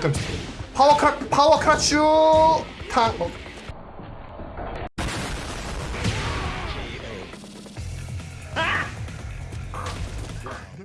잠깐 파워 크라 파워 크라츄! 탕 어,